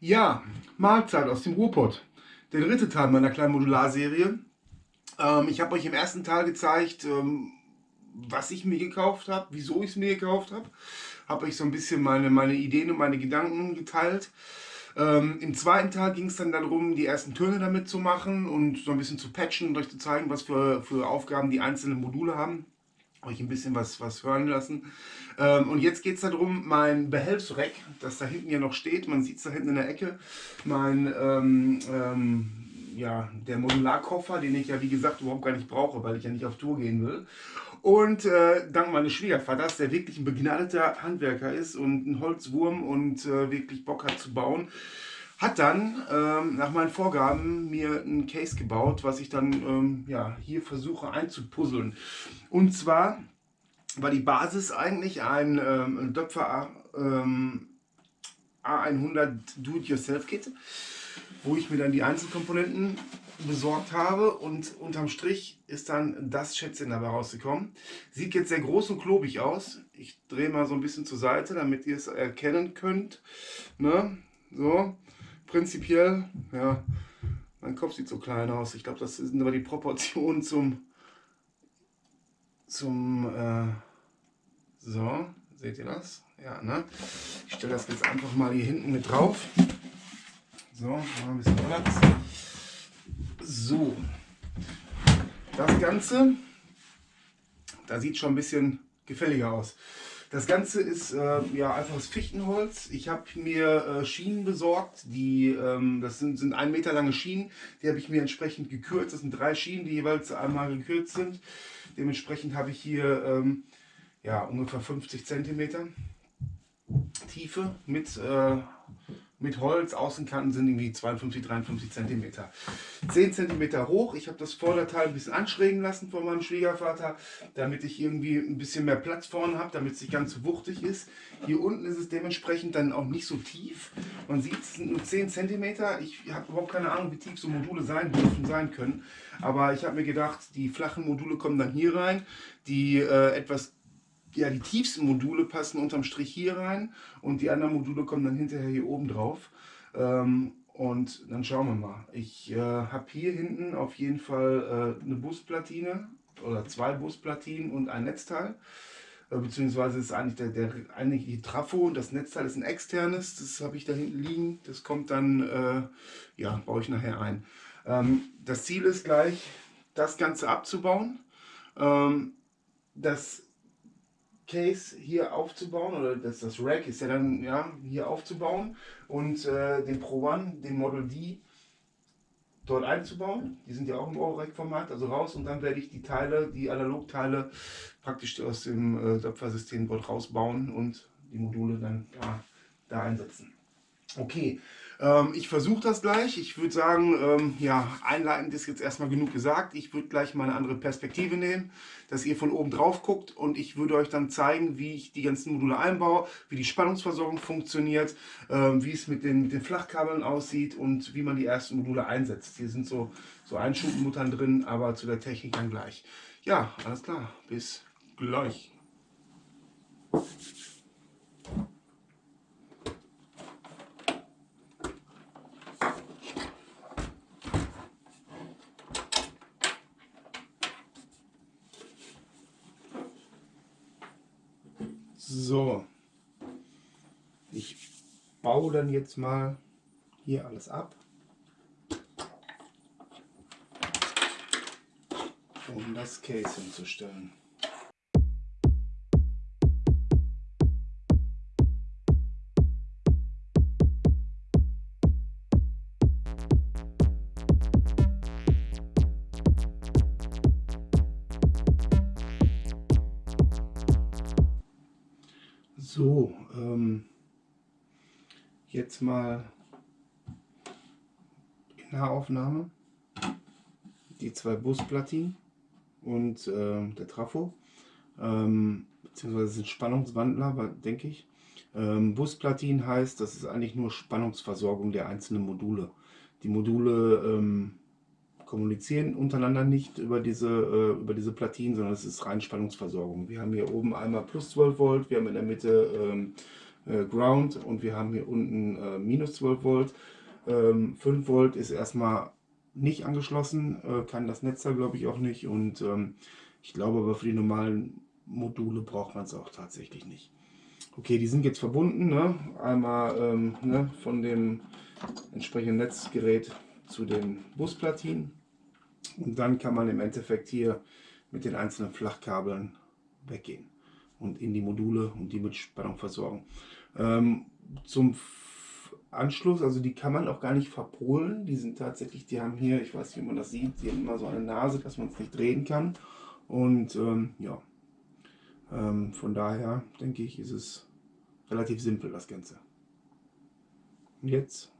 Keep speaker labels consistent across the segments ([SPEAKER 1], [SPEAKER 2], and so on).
[SPEAKER 1] Ja, Mahlzeit aus dem Ruhrpott. Der dritte Teil meiner kleinen Modularserie. Ähm, ich habe euch im ersten Teil gezeigt, ähm, was ich mir gekauft habe, wieso ich es mir gekauft habe. Habe euch so ein bisschen meine, meine Ideen und meine Gedanken geteilt. Ähm, Im zweiten Teil ging es dann darum, die ersten Töne damit zu machen und so ein bisschen zu patchen und euch zu zeigen, was für, für Aufgaben die einzelnen Module haben euch ein bisschen was, was hören lassen. Ähm, und jetzt geht es darum, mein Behelfsreck, das da hinten ja noch steht, man sieht es da hinten in der Ecke, mein, ähm, ähm, ja, der Modularkoffer, den ich ja wie gesagt überhaupt gar nicht brauche, weil ich ja nicht auf Tour gehen will. Und äh, dank meines Schwiegervaters, der wirklich ein begnadeter Handwerker ist und ein Holzwurm und äh, wirklich Bock hat zu bauen, hat dann ähm, nach meinen Vorgaben mir ein Case gebaut, was ich dann ähm, ja, hier versuche einzupuzzeln. Und zwar war die Basis eigentlich ein ähm, Döpfer ähm, A100 Do-It-Yourself-Kit, wo ich mir dann die Einzelkomponenten besorgt habe und unterm Strich ist dann das Schätzchen dabei rausgekommen. Sieht jetzt sehr groß und klobig aus. Ich drehe mal so ein bisschen zur Seite, damit ihr es erkennen könnt. Ne? So, prinzipiell, ja, mein Kopf sieht so klein aus. Ich glaube, das sind aber die Proportionen zum, zum, äh, so, seht ihr das? Ja, ne? Ich stelle das jetzt einfach mal hier hinten mit drauf. So, mal ein bisschen Platz. So, das Ganze, da sieht schon ein bisschen gefälliger aus. Das Ganze ist äh, ja einfaches Fichtenholz. Ich habe mir äh, Schienen besorgt, die ähm, das sind, sind ein Meter lange Schienen. Die habe ich mir entsprechend gekürzt. Das sind drei Schienen, die jeweils einmal gekürzt sind. Dementsprechend habe ich hier ähm, ja, ungefähr 50 Zentimeter Tiefe mit äh, mit Holz. Außenkanten sind irgendwie 52, 53 cm. 10 cm hoch. Ich habe das Vorderteil ein bisschen anschrägen lassen von meinem Schwiegervater, damit ich irgendwie ein bisschen mehr Platz vorne habe, damit es nicht ganz so wuchtig ist. Hier unten ist es dementsprechend dann auch nicht so tief. Man sieht, es sind nur 10 cm. Ich habe überhaupt keine Ahnung, wie tief so Module sein dürfen, sein können. Aber ich habe mir gedacht, die flachen Module kommen dann hier rein. Die äh, etwas ja, die tiefsten Module passen unterm Strich hier rein und die anderen Module kommen dann hinterher hier oben drauf. Ähm, und dann schauen wir mal. Ich äh, habe hier hinten auf jeden Fall äh, eine Busplatine oder zwei Busplatinen und ein Netzteil. Äh, beziehungsweise ist eigentlich der, der eigentlich die Trafo und das Netzteil ist ein externes. Das habe ich da hinten liegen. Das kommt dann, äh, ja, baue ich nachher ein. Ähm, das Ziel ist gleich, das Ganze abzubauen. Ähm, das Case hier aufzubauen oder das, das Rack ist ja dann ja, hier aufzubauen und äh, den Pro One, den Model D dort einzubauen. Die sind ja auch im Euro-Rack-Format, also raus und dann werde ich die Teile, die Analogteile praktisch aus dem äh, Töpfersystem dort rausbauen und die Module dann da, da einsetzen. Okay, ähm, ich versuche das gleich. Ich würde sagen, ähm, ja, einleitend ist jetzt erstmal genug gesagt. Ich würde gleich mal eine andere Perspektive nehmen, dass ihr von oben drauf guckt und ich würde euch dann zeigen, wie ich die ganzen Module einbaue, wie die Spannungsversorgung funktioniert, ähm, wie es mit den, den Flachkabeln aussieht und wie man die ersten Module einsetzt. Hier sind so, so Einschubmuttern drin, aber zu der Technik dann gleich. Ja, alles klar. Bis gleich. So, ich baue dann jetzt mal hier alles ab. um das Case hinzustellen. Jetzt mal in Nahaufnahme die zwei Busplatinen und äh, der Trafo, ähm, beziehungsweise sind Spannungswandler, denke ich. Ähm, Busplatinen heißt, das ist eigentlich nur Spannungsversorgung der einzelnen Module. Die Module ähm, kommunizieren untereinander nicht über diese, äh, über diese Platinen, sondern es ist rein Spannungsversorgung. Wir haben hier oben einmal plus 12 Volt, wir haben in der Mitte ähm, äh, Ground und wir haben hier unten äh, minus 12 Volt. Ähm, 5 Volt ist erstmal nicht angeschlossen, äh, kann das Netz da glaube ich auch nicht und ähm, ich glaube aber für die normalen Module braucht man es auch tatsächlich nicht. Okay, die sind jetzt verbunden, ne? einmal ähm, ne, von dem entsprechenden Netzgerät zu den Busplatinen und dann kann man im Endeffekt hier mit den einzelnen Flachkabeln weggehen und in die Module und die mit Spannung versorgen. Ähm, zum Anschluss, also die kann man auch gar nicht verpolen. Die sind tatsächlich, die haben hier, ich weiß nicht, wie man das sieht, die haben immer so eine Nase, dass man es nicht drehen kann. Und ähm, ja, ähm, von daher denke ich, ist es relativ simpel das Ganze. Und jetzt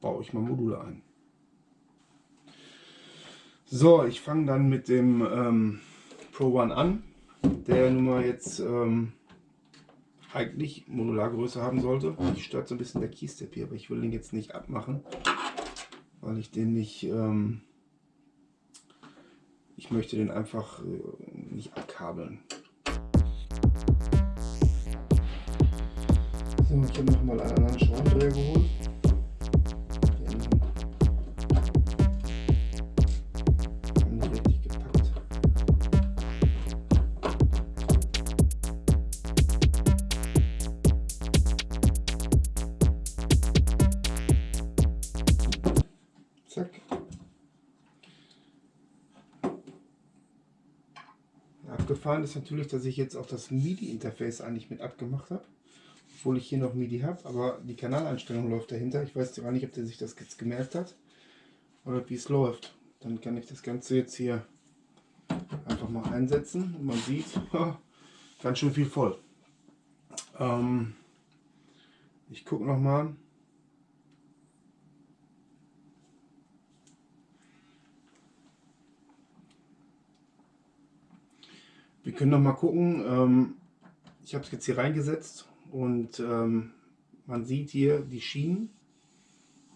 [SPEAKER 1] baue ich mal Module ein. So, ich fange dann mit dem ähm, Pro One an, der nun mal jetzt ähm, eigentlich Modulargröße haben sollte. Mich stört so ein bisschen der Keystep hier, aber ich will den jetzt nicht abmachen, weil ich den nicht... Ähm, ich möchte den einfach äh, nicht abkabeln. So, ich habe nochmal einen anderen Schraubendreher geholt. Abgefahren ist natürlich, dass ich jetzt auch das MIDI-Interface eigentlich mit abgemacht habe. Obwohl ich hier noch MIDI habe, aber die Kanaleinstellung läuft dahinter. Ich weiß gar nicht, ob der sich das jetzt gemerkt hat oder wie es läuft. Dann kann ich das Ganze jetzt hier einfach mal einsetzen und man sieht, ganz schön viel voll. Ähm, ich gucke noch mal. Wir können noch mal gucken. Ähm, ich habe es jetzt hier reingesetzt und ähm, man sieht hier die Schienen.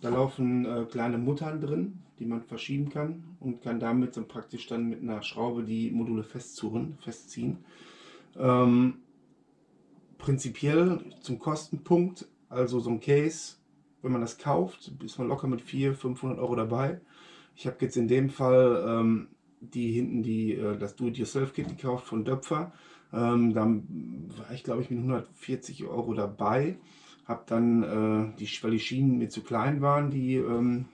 [SPEAKER 1] Da laufen äh, kleine Muttern drin, die man verschieben kann und kann damit dann praktisch dann mit einer Schraube die Module festzurren, festziehen. Ähm, prinzipiell zum Kostenpunkt, also so ein Case, wenn man das kauft, ist man locker mit 400, 500 Euro dabei. Ich habe jetzt in dem Fall ähm, die hinten die, äh, das Do-it-yourself-Kit gekauft von Döpfer. Ähm, dann war ich glaube ich mit 140 Euro dabei. Habe dann, äh, die, weil die Schienen mir zu klein waren, die ähm,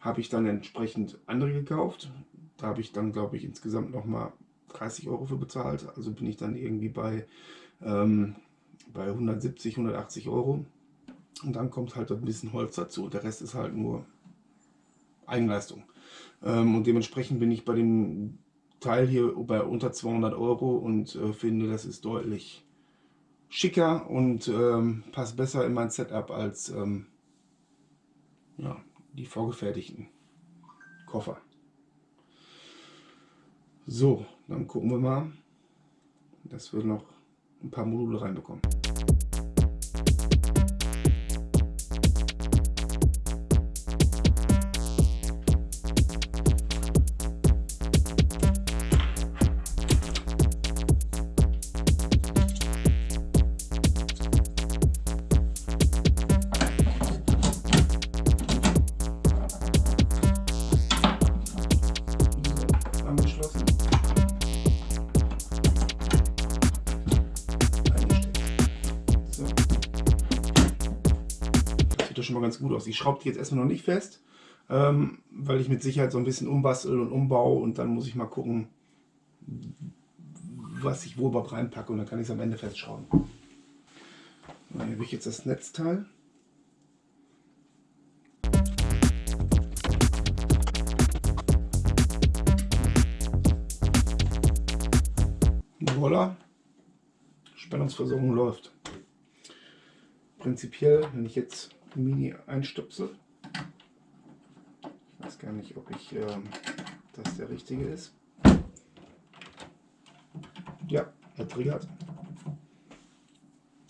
[SPEAKER 1] habe ich dann entsprechend andere gekauft. Da habe ich dann glaube ich insgesamt nochmal 30 Euro für bezahlt. Also bin ich dann irgendwie bei, ähm, bei 170, 180 Euro. Und dann kommt halt ein bisschen Holz dazu. Der Rest ist halt nur Eigenleistung. Ähm, und dementsprechend bin ich bei dem Teil hier bei unter 200 Euro und äh, finde, das ist deutlich schicker und ähm, passt besser in mein Setup als ähm, ja, die vorgefertigten Koffer. So, dann gucken wir mal, dass wir noch ein paar Module reinbekommen. Ganz gut aus. Ich schraube die jetzt erstmal noch nicht fest, ähm, weil ich mit Sicherheit so ein bisschen umbastel und umbau und dann muss ich mal gucken, was ich wo überhaupt reinpacke und dann kann ich es am Ende festschrauben. Hier habe ich jetzt das Netzteil. Voila, Spannungsversorgung läuft. Prinzipiell, wenn ich jetzt Mini einstöpsel. Ich weiß gar nicht, ob ich ähm, das der richtige ist. Ja, er triggert.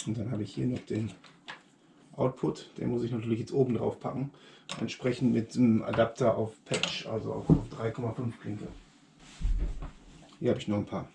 [SPEAKER 1] Und dann habe ich hier noch den Output, den muss ich natürlich jetzt oben drauf packen, entsprechend mit dem Adapter auf Patch, also auf 3,5 Klinke. Hier habe ich noch ein paar.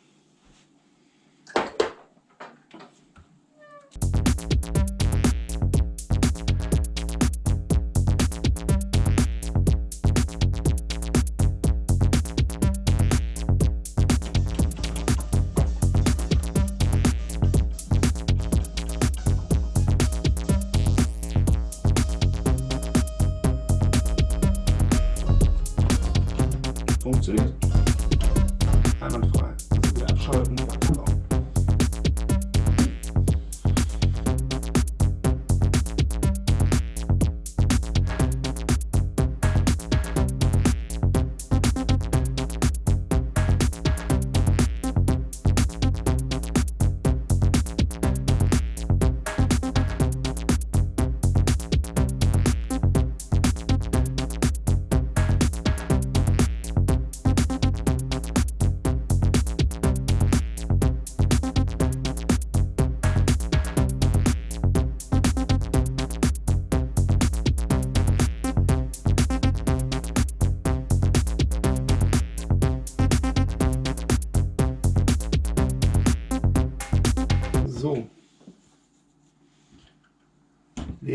[SPEAKER 1] einwandfrei. Das sind wir abschalten.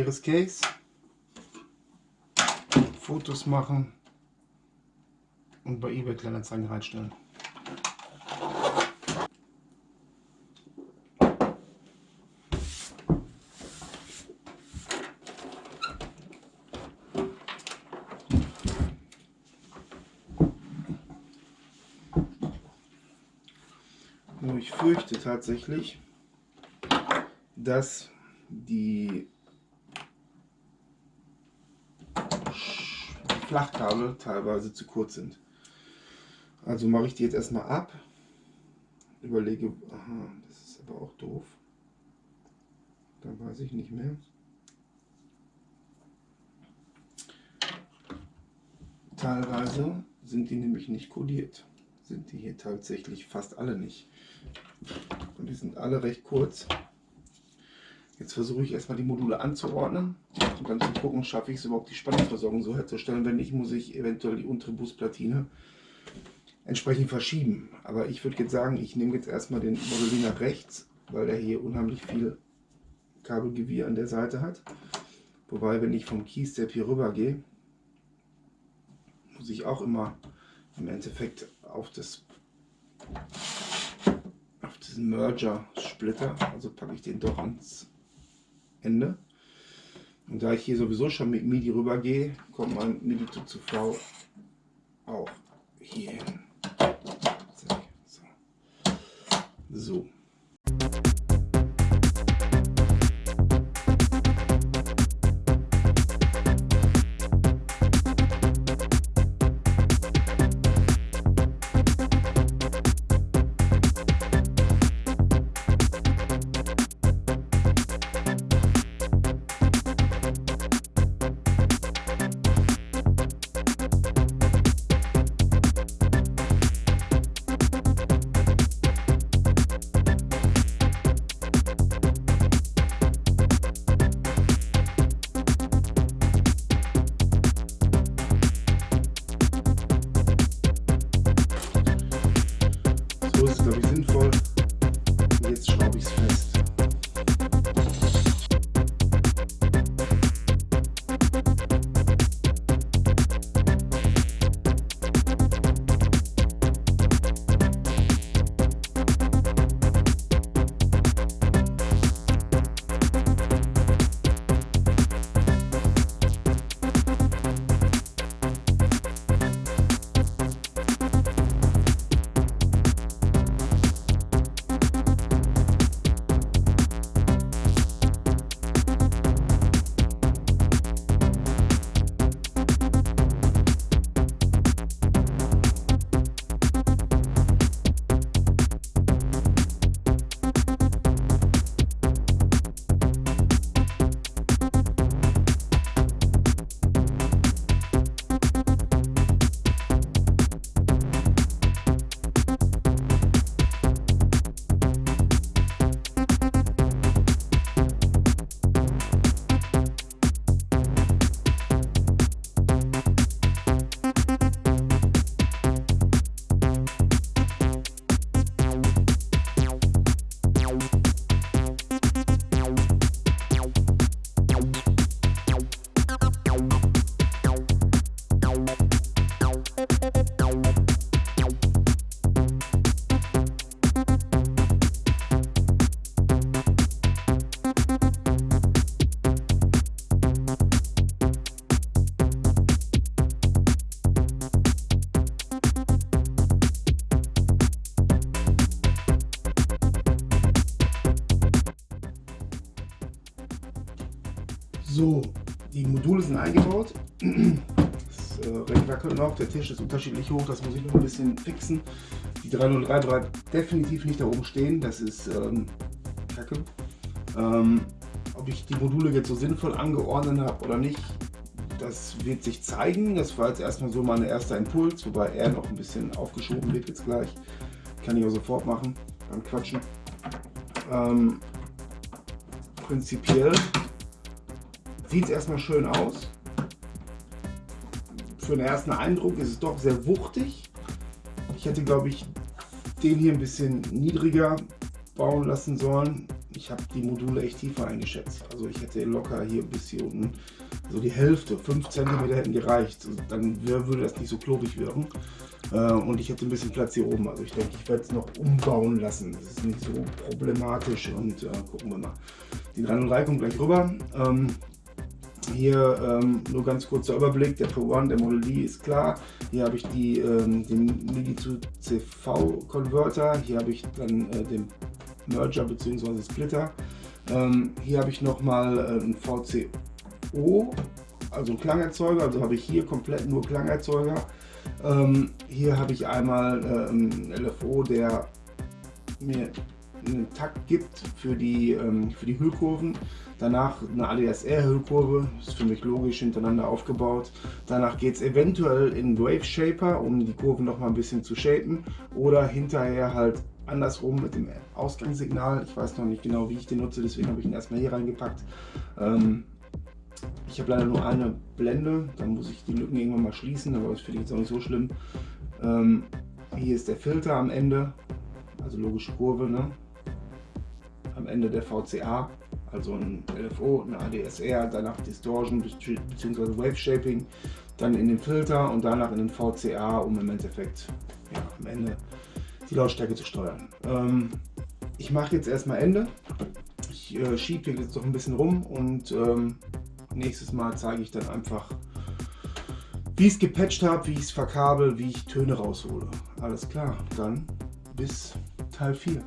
[SPEAKER 1] Leeres Case. Fotos machen und bei eBay Kleinanzeigen reinstellen. Nur ich fürchte tatsächlich, dass die Flachkabel teilweise zu kurz sind. Also mache ich die jetzt erstmal ab. Überlege, aha, das ist aber auch doof. Da weiß ich nicht mehr. Teilweise sind die nämlich nicht kodiert. Sind die hier tatsächlich fast alle nicht. Und die sind alle recht kurz. Jetzt versuche ich erstmal die Module anzuordnen und dann zu gucken, schaffe ich es überhaupt die Spannungsversorgung so herzustellen. Wenn nicht, muss ich eventuell die untere Busplatine entsprechend verschieben. Aber ich würde jetzt sagen, ich nehme jetzt erstmal den Modell nach rechts, weil er hier unheimlich viel Kabelgewirr an der Seite hat. Wobei, wenn ich vom Keystep hier rüber gehe, muss ich auch immer im Endeffekt auf das auf diesen Merger Splitter, also packe ich den doch ans Ende. Und da ich hier sowieso schon mit MIDI rüber gehe, kommt mein MIDI zu CV auch hier hin. So, eingebaut. Das äh, Reck noch, der Tisch ist unterschiedlich hoch, das muss ich noch ein bisschen fixen. Die 303 bleibt definitiv nicht da oben stehen, das ist ähm, Kacke. Ähm, ob ich die Module jetzt so sinnvoll angeordnet habe oder nicht, das wird sich zeigen. Das war jetzt erstmal so mein erster Impuls, wobei er noch ein bisschen aufgeschoben wird jetzt gleich. Kann ich auch sofort machen beim Quatschen. Ähm, prinzipiell sieht es erstmal schön aus. Für den ersten Eindruck ist es doch sehr wuchtig. Ich hätte, glaube ich, den hier ein bisschen niedriger bauen lassen sollen. Ich habe die Module echt tiefer eingeschätzt. Also ich hätte locker hier bis hier unten so die Hälfte, 5 cm hätten gereicht. Dann würde das nicht so klobig wirken. Äh, und ich hätte ein bisschen Platz hier oben. Also ich denke, ich werde es noch umbauen lassen. Das ist nicht so problematisch und äh, gucken wir mal. Die 303 kommt gleich rüber. Ähm, hier ähm, nur ganz kurzer Überblick, der Pro One, der Model D ist klar. Hier habe ich die, ähm, den MIDI zu CV Converter. Hier habe ich dann äh, den Merger bzw. Splitter. Ähm, hier habe ich nochmal äh, ein VCO, also ein Klangerzeuger. Also habe ich hier komplett nur Klangerzeuger. Ähm, hier habe ich einmal äh, einen LFO, der mir einen Takt gibt für die, ähm, für die Hüllkurven. Danach eine ADSR-Hüllkurve, ist für mich logisch hintereinander aufgebaut. Danach geht es eventuell in Wave Shaper, um die Kurven noch mal ein bisschen zu shapen. Oder hinterher halt andersrum mit dem Ausgangssignal. Ich weiß noch nicht genau, wie ich den nutze, deswegen habe ich ihn erstmal hier reingepackt. Ähm, ich habe leider nur eine Blende, dann muss ich die Lücken irgendwann mal schließen, aber das finde ich jetzt auch nicht so schlimm. Ähm, hier ist der Filter am Ende, also logische Kurve, ne? Am Ende der VCA, also ein LFO, eine ADSR, danach Distortion bzw. Wave Shaping, dann in den Filter und danach in den VCA, um im Endeffekt ja, am Ende die Lautstärke zu steuern. Ähm, ich mache jetzt erstmal Ende. Ich äh, schiebe jetzt noch ein bisschen rum und ähm, nächstes Mal zeige ich dann einfach, wie ich es gepatcht habe, wie ich es verkabel, wie ich Töne raushole. Alles klar, dann bis Teil 4.